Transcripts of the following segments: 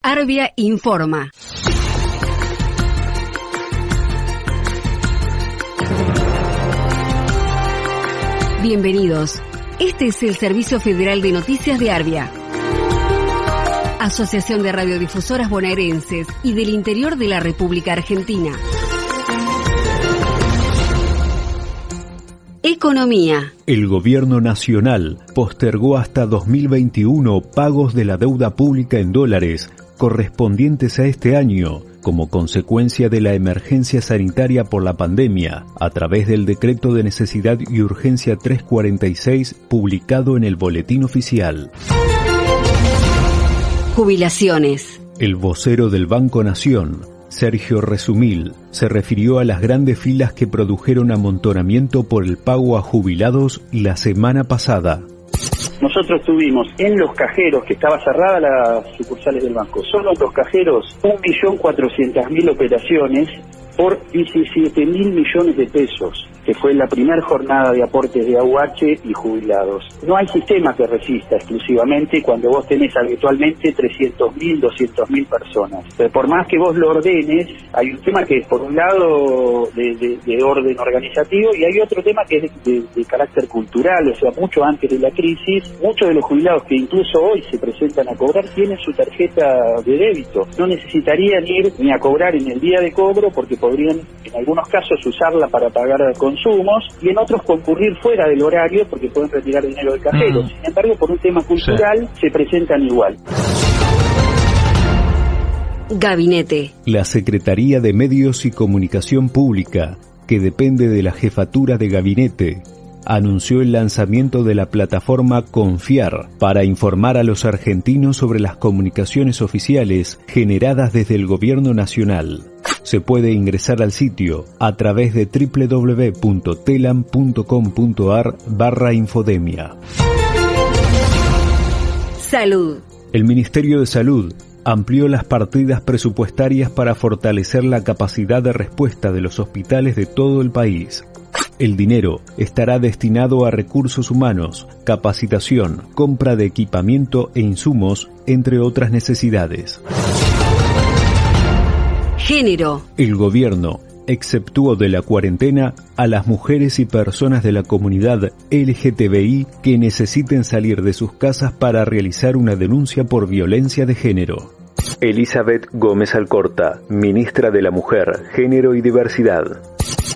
Arbia informa. Bienvenidos. Este es el Servicio Federal de Noticias de Arbia. Asociación de Radiodifusoras Bonaerenses y del Interior de la República Argentina. Economía. El gobierno nacional postergó hasta 2021 pagos de la deuda pública en dólares correspondientes a este año como consecuencia de la emergencia sanitaria por la pandemia, a través del decreto de necesidad y urgencia 346 publicado en el Boletín Oficial. Jubilaciones. El vocero del Banco Nación, Sergio Resumil, se refirió a las grandes filas que produjeron amontonamiento por el pago a jubilados la semana pasada. Nosotros tuvimos en los cajeros, que estaba cerrada las sucursales del banco, solo en los cajeros, 1.400.000 operaciones por 17 mil millones de pesos, que fue la primera jornada de aportes de AUH y jubilados. No hay sistema que resista exclusivamente cuando vos tenés habitualmente 300 mil, 200 mil personas. Pero por más que vos lo ordenes, hay un tema que es por un lado de, orden organizativo y hay otro tema que es de, de, carácter cultural, o sea, mucho antes de la crisis, muchos de los jubilados que incluso hoy se presentan a cobrar tienen su tarjeta de débito. No necesitarían ir ni a cobrar en el día de cobro porque podrían en algunos casos usarla para pagar consumos y en otros concurrir fuera del horario porque pueden retirar dinero del cajero. Mm. Sin embargo, por un tema cultural se presentan igual. Gabinete. La Secretaría de Medios y Comunicación Pública, que depende de la jefatura de gabinete, anunció el lanzamiento de la plataforma Confiar para informar a los argentinos sobre las comunicaciones oficiales generadas desde el gobierno nacional. Se puede ingresar al sitio a través de www.telam.com.ar barra infodemia. Salud. El Ministerio de Salud amplió las partidas presupuestarias para fortalecer la capacidad de respuesta de los hospitales de todo el país. El dinero estará destinado a recursos humanos, capacitación, compra de equipamiento e insumos, entre otras necesidades. Género. El gobierno exceptuó de la cuarentena a las mujeres y personas de la comunidad LGTBI que necesiten salir de sus casas para realizar una denuncia por violencia de género. Elizabeth Gómez Alcorta, ministra de la Mujer, Género y Diversidad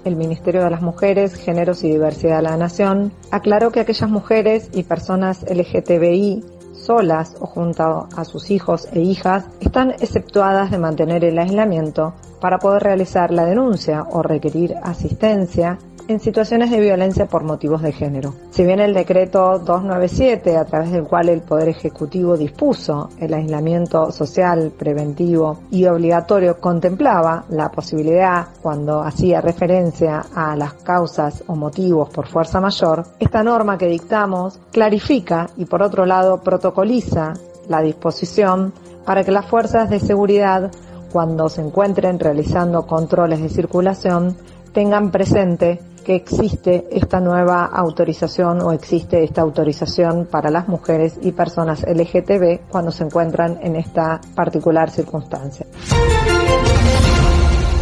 el Ministerio de las Mujeres, Géneros y Diversidad de la Nación, aclaró que aquellas mujeres y personas LGTBI solas o junto a sus hijos e hijas están exceptuadas de mantener el aislamiento para poder realizar la denuncia o requerir asistencia en situaciones de violencia por motivos de género. Si bien el decreto 297, a través del cual el Poder Ejecutivo dispuso el aislamiento social, preventivo y obligatorio, contemplaba la posibilidad, cuando hacía referencia a las causas o motivos por fuerza mayor, esta norma que dictamos clarifica y por otro lado protocoliza la disposición para que las fuerzas de seguridad cuando se encuentren realizando controles de circulación tengan presente que existe esta nueva autorización o existe esta autorización para las mujeres y personas LGTB cuando se encuentran en esta particular circunstancia.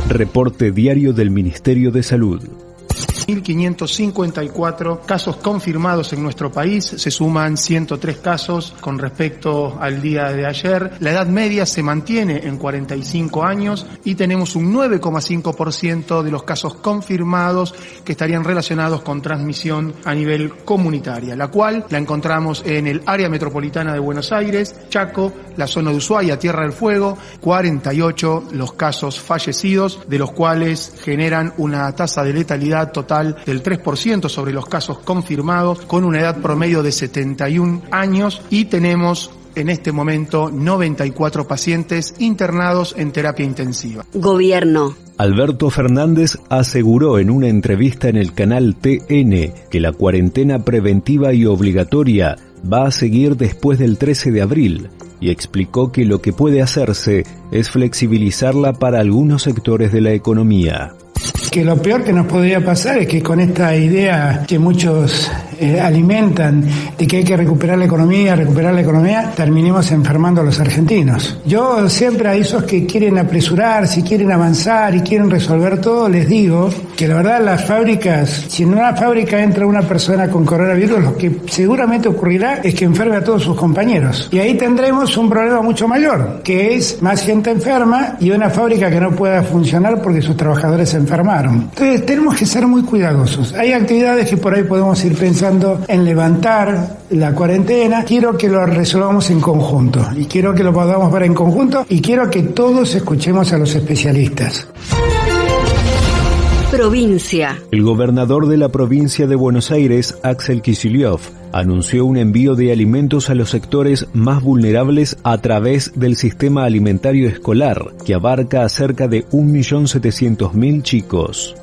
Reporte diario del Ministerio de Salud. 1.554 casos confirmados en nuestro país, se suman 103 casos con respecto al día de ayer. La edad media se mantiene en 45 años y tenemos un 9,5% de los casos confirmados que estarían relacionados con transmisión a nivel comunitaria, la cual la encontramos en el área metropolitana de Buenos Aires, Chaco, la zona de Ushuaia, Tierra del Fuego, 48 los casos fallecidos, de los cuales generan una tasa de letalidad total del 3% sobre los casos confirmados, con una edad promedio de 71 años y tenemos en este momento 94 pacientes internados en terapia intensiva. Gobierno. Alberto Fernández aseguró en una entrevista en el canal TN que la cuarentena preventiva y obligatoria va a seguir después del 13 de abril y explicó que lo que puede hacerse es flexibilizarla para algunos sectores de la economía que lo peor que nos podría pasar es que con esta idea que muchos eh, alimentan de que hay que recuperar la economía, recuperar la economía, terminemos enfermando a los argentinos. Yo siempre a esos que quieren apresurar, si quieren avanzar y quieren resolver todo, les digo que la verdad las fábricas, si en una fábrica entra una persona con coronavirus, lo que seguramente ocurrirá es que enferme a todos sus compañeros. Y ahí tendremos un problema mucho mayor, que es más gente enferma y una fábrica que no pueda funcionar porque sus trabajadores se enfermaron. Entonces tenemos que ser muy cuidadosos. Hay actividades que por ahí podemos ir pensando en levantar la cuarentena. Quiero que lo resolvamos en conjunto y quiero que lo podamos ver en conjunto y quiero que todos escuchemos a los especialistas. Provincia. El gobernador de la provincia de Buenos Aires, Axel Kicillof, anunció un envío de alimentos a los sectores más vulnerables a través del sistema alimentario escolar, que abarca a cerca de 1.700.000 chicos.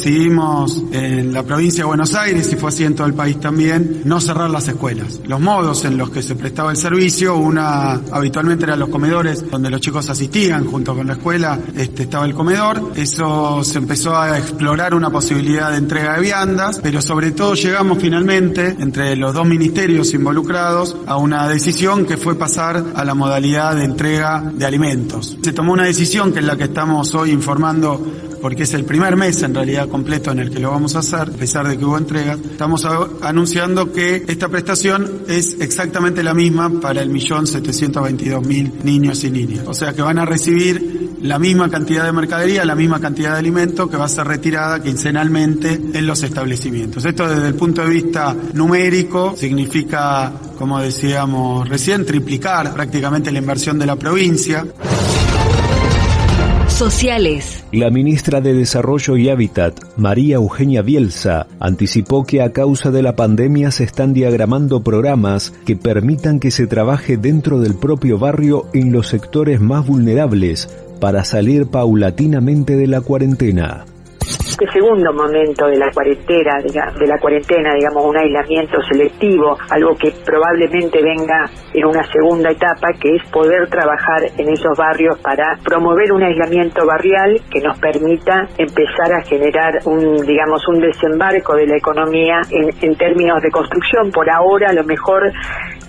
Decidimos en la provincia de Buenos Aires, y fue así en todo el país también, no cerrar las escuelas. Los modos en los que se prestaba el servicio, una habitualmente eran los comedores donde los chicos asistían junto con la escuela, este, estaba el comedor. Eso se empezó a explorar una posibilidad de entrega de viandas, pero sobre todo llegamos finalmente entre los dos ministerios involucrados a una decisión que fue pasar a la modalidad de entrega de alimentos. Se tomó una decisión que es la que estamos hoy informando porque es el primer mes en realidad completo en el que lo vamos a hacer, a pesar de que hubo entregas, estamos anunciando que esta prestación es exactamente la misma para el millón setecientos veintidós mil niños y niñas. O sea que van a recibir la misma cantidad de mercadería, la misma cantidad de alimento que va a ser retirada quincenalmente en los establecimientos. Esto desde el punto de vista numérico significa, como decíamos recién, triplicar prácticamente la inversión de la provincia sociales. La ministra de Desarrollo y Hábitat, María Eugenia Bielsa, anticipó que a causa de la pandemia se están diagramando programas que permitan que se trabaje dentro del propio barrio en los sectores más vulnerables para salir paulatinamente de la cuarentena este segundo momento de la cuarentena, de la cuarentena, digamos, un aislamiento selectivo, algo que probablemente venga en una segunda etapa, que es poder trabajar en esos barrios para promover un aislamiento barrial que nos permita empezar a generar un, digamos, un desembarco de la economía en, en términos de construcción. Por ahora, a lo mejor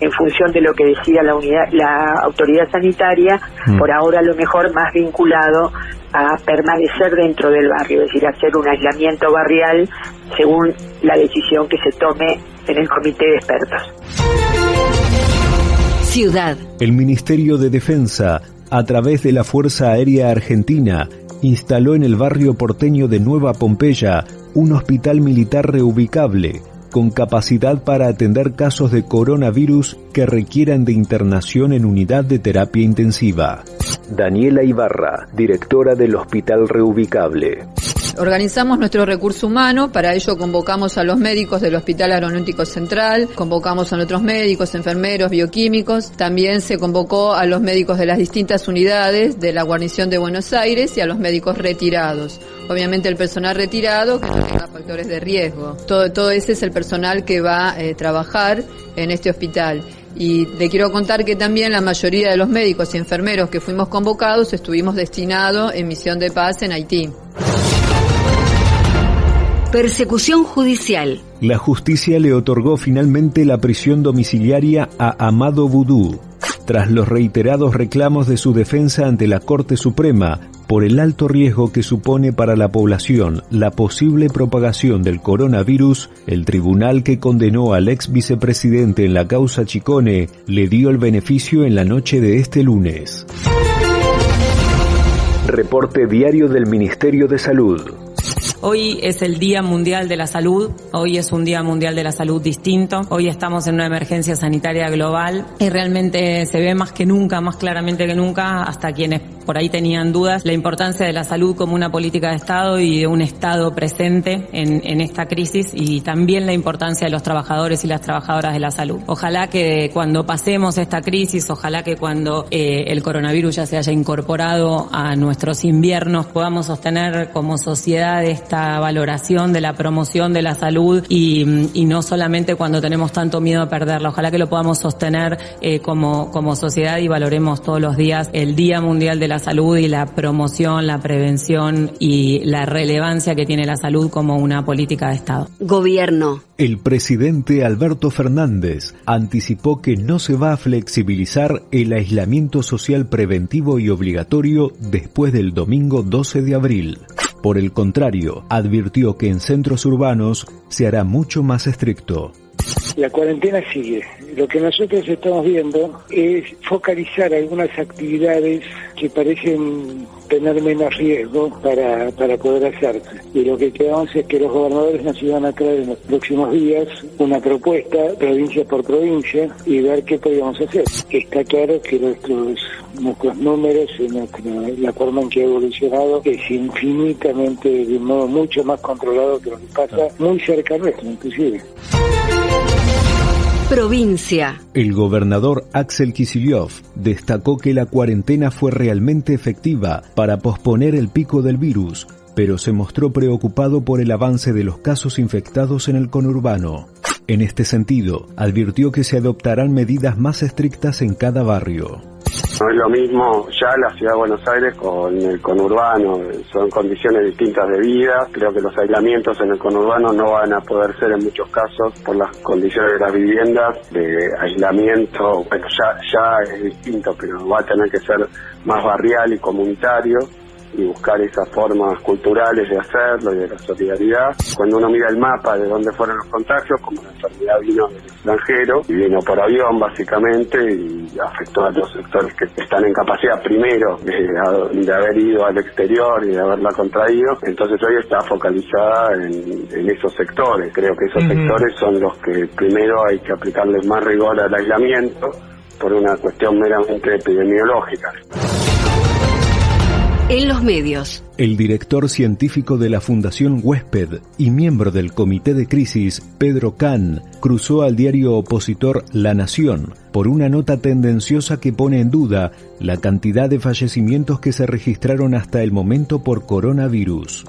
en función de lo que decida la unidad, la autoridad sanitaria, mm. por ahora a lo mejor más vinculado a permanecer dentro del barrio, es decir, hacer un aislamiento barrial según la decisión que se tome en el comité de expertos. Ciudad. El Ministerio de Defensa, a través de la Fuerza Aérea Argentina, instaló en el barrio porteño de Nueva Pompeya un hospital militar reubicable con capacidad para atender casos de coronavirus que requieran de internación en unidad de terapia intensiva. Daniela Ibarra, directora del Hospital Reubicable. Organizamos nuestro recurso humano, para ello convocamos a los médicos del Hospital Aeronáutico Central, convocamos a otros médicos, enfermeros, bioquímicos, también se convocó a los médicos de las distintas unidades de la guarnición de Buenos Aires y a los médicos retirados. Obviamente el personal retirado que tenga factores de riesgo. Todo, todo ese es el personal que va a eh, trabajar en este hospital. Y le quiero contar que también la mayoría de los médicos y enfermeros que fuimos convocados estuvimos destinados en misión de paz en Haití. Persecución judicial. La justicia le otorgó finalmente la prisión domiciliaria a Amado Vudú, tras los reiterados reclamos de su defensa ante la Corte Suprema por el alto riesgo que supone para la población la posible propagación del coronavirus, el tribunal que condenó al ex vicepresidente en la causa Chicone le dio el beneficio en la noche de este lunes. Reporte diario del Ministerio de Salud. Hoy es el Día Mundial de la Salud, hoy es un Día Mundial de la Salud distinto, hoy estamos en una emergencia sanitaria global y realmente se ve más que nunca, más claramente que nunca, hasta quienes por ahí tenían dudas, la importancia de la salud como una política de Estado y de un Estado presente en, esta crisis y también la importancia de los trabajadores y las trabajadoras de la salud. Ojalá que cuando pasemos esta crisis, ojalá que cuando eh, el coronavirus ya se haya incorporado a nuestros inviernos podamos sostener como sociedad esta valoración de la promoción de la salud y, y no solamente cuando tenemos tanto miedo a perderla. Ojalá que lo podamos sostener eh, como, como sociedad y valoremos todos los días el Día Mundial de la Salud y la promoción, la prevención y la relevancia que tiene la salud como una política de Estado. Gobierno. El presidente Alberto Fernández anticipó que no se va a flexibilizar el aislamiento social preventivo y obligatorio después del domingo 12 de abril. Por el contrario, advirtió que en centros urbanos se hará mucho más estricto. La cuarentena sigue. Lo que nosotros estamos viendo es focalizar algunas actividades que parecen tener menos riesgo para, para poder hacerse. Y lo que quedamos es que los gobernadores nos iban a traer en los próximos días una propuesta, provincia por provincia, y ver qué podíamos hacer. Está claro que nuestros, nuestros números y nuestra, la forma en que ha evolucionado es infinitamente, de un modo mucho más controlado que lo que pasa muy cerca nuestro, inclusive. Provincia. El gobernador Axel Kicillof destacó que la cuarentena fue realmente efectiva para posponer el pico del virus, pero se mostró preocupado por el avance de los casos infectados en el conurbano. En este sentido, advirtió que se adoptarán medidas más estrictas en cada barrio. No es lo mismo ya la ciudad de Buenos Aires con el conurbano, son condiciones distintas de vida. Creo que los aislamientos en el conurbano no van a poder ser en muchos casos por las condiciones de las viviendas, de aislamiento. Bueno, ya, ya es distinto, pero va a tener que ser más barrial y comunitario y buscar esas formas culturales de hacerlo y de la solidaridad. Cuando uno mira el mapa de dónde fueron los contagios, como la enfermedad vino del extranjero y vino por avión básicamente y afectó a los sectores que están en capacidad primero de, de haber ido al exterior y de haberla contraído, entonces hoy está focalizada en, en esos sectores. Creo que esos sectores son los que primero hay que aplicarles más rigor al aislamiento por una cuestión meramente epidemiológica. En los medios. El director científico de la Fundación Huésped y miembro del Comité de Crisis, Pedro Kahn, cruzó al diario opositor La Nación por una nota tendenciosa que pone en duda la cantidad de fallecimientos que se registraron hasta el momento por coronavirus.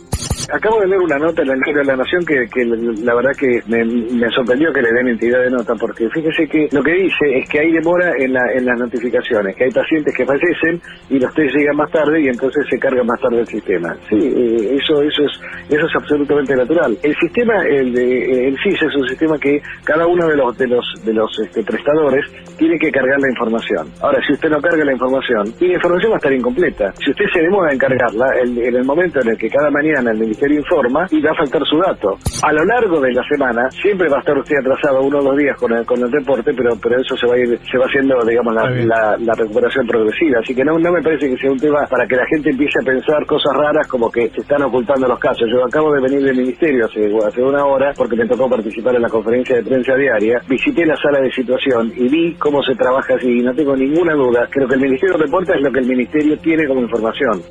Acabo de leer una nota en el diario de la Nación que, la verdad que me, me, sorprendió que le den entidad de nota, porque fíjese que lo que dice es que hay demora en, la, en las notificaciones, que hay pacientes que fallecen y los test llegan más tarde y entonces se carga más tarde el sistema. Sí, eh, eso, eso, es, eso es absolutamente natural. El sistema, el, de, el CIS es un sistema que cada uno de los, de los, de los este, prestadores tiene que cargar la información. Ahora, si usted no carga la información, y la información va a estar incompleta. Si usted se demora en cargarla, el, en el momento en el que cada mañana el Ministerio informa y va a faltar su dato. A lo largo de la semana, siempre va a estar usted atrasado uno o dos días con el, con el deporte, pero, pero eso se va a ir, se va haciendo, digamos, la, la, la recuperación progresiva. Así que no, no me parece que sea un tema para que la gente empiece a pensar cosas raras como que se están ocultando los casos. Yo acabo de venir del ministerio hace, hace una hora porque me tocó participar en la conferencia de prensa diaria. Visité la sala de situación y vi cómo se trabaja así y no tengo ninguna duda. Creo que el Ministerio de Deportes es lo que el Ministerio tiene como información.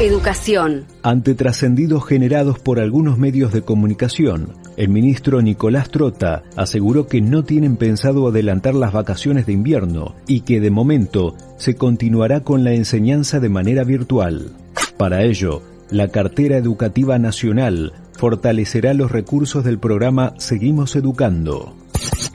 Educación. Ante trascendidos generados por algunos medios de comunicación, el ministro Nicolás Trota aseguró que no tienen pensado adelantar las vacaciones de invierno y que de momento se continuará con la enseñanza de manera virtual. Para ello, la cartera educativa nacional fortalecerá los recursos del programa Seguimos Educando.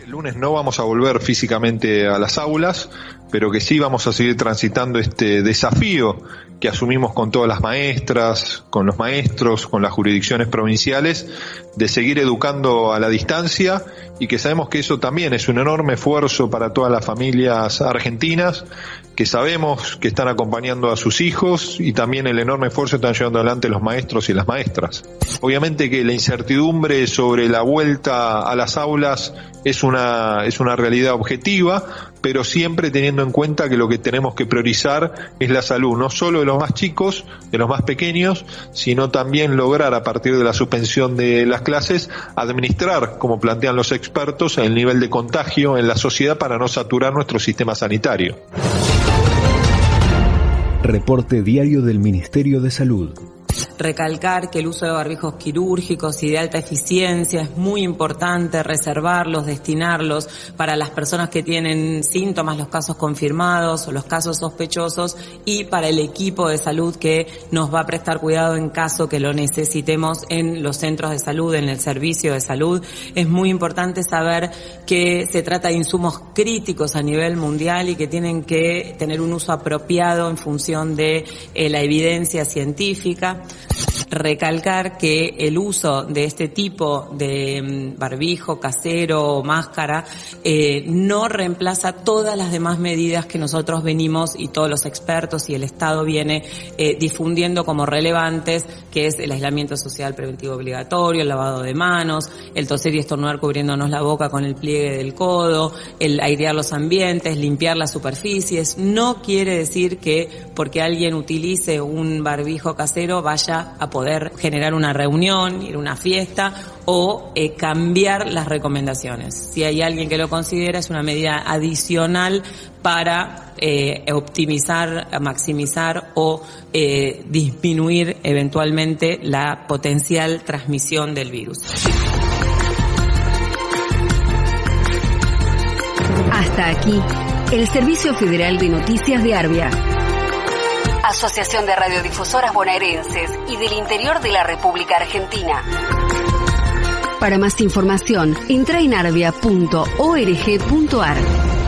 El lunes no vamos a volver físicamente a las aulas, pero que sí vamos a seguir transitando este desafío que asumimos con todas las maestras, con los maestros, con las jurisdicciones provinciales, de seguir educando a la distancia y que sabemos que eso también es un enorme esfuerzo para todas las familias argentinas, que sabemos que están acompañando a sus hijos y también el enorme esfuerzo que están llevando adelante los maestros y las maestras. Obviamente que la incertidumbre sobre la vuelta a las aulas es una, es una realidad objetiva, pero siempre teniendo en cuenta que lo que tenemos que priorizar es la salud, no solo de los más chicos, de los más pequeños, sino también lograr a partir de la suspensión de las clases administrar, como plantean los expertos, el nivel de contagio en la sociedad para no saturar nuestro sistema sanitario. Reporte diario del Ministerio de Salud. Recalcar que el uso de barbijos quirúrgicos y de alta eficiencia es muy importante reservarlos, destinarlos para las personas que tienen síntomas, los casos confirmados o los casos sospechosos y para el equipo de salud que nos va a prestar cuidado en caso que lo necesitemos en los centros de salud, en el servicio de salud. Es muy importante saber que se trata de insumos críticos a nivel mundial y que tienen que tener un uso apropiado en función de eh, la evidencia científica recalcar que el uso de este tipo de mm, barbijo casero o máscara eh, no reemplaza todas las demás medidas que nosotros venimos y todos los expertos y el Estado viene eh, difundiendo como relevantes, que es el aislamiento social preventivo obligatorio, el lavado de manos, el toser y estornudar cubriéndonos la boca con el pliegue del codo, el airear los ambientes, limpiar las superficies. No quiere decir que porque alguien utilice un barbijo casero vaya a poder generar una reunión, ir a una fiesta o eh, cambiar las recomendaciones. Si hay alguien que lo considera, es una medida adicional para eh, optimizar, maximizar o eh, disminuir eventualmente la potencial transmisión del virus. Hasta aquí, el Servicio Federal de Noticias de Arbia. Asociación de Radiodifusoras Bonaerenses y del Interior de la República Argentina. Para más información, entra en.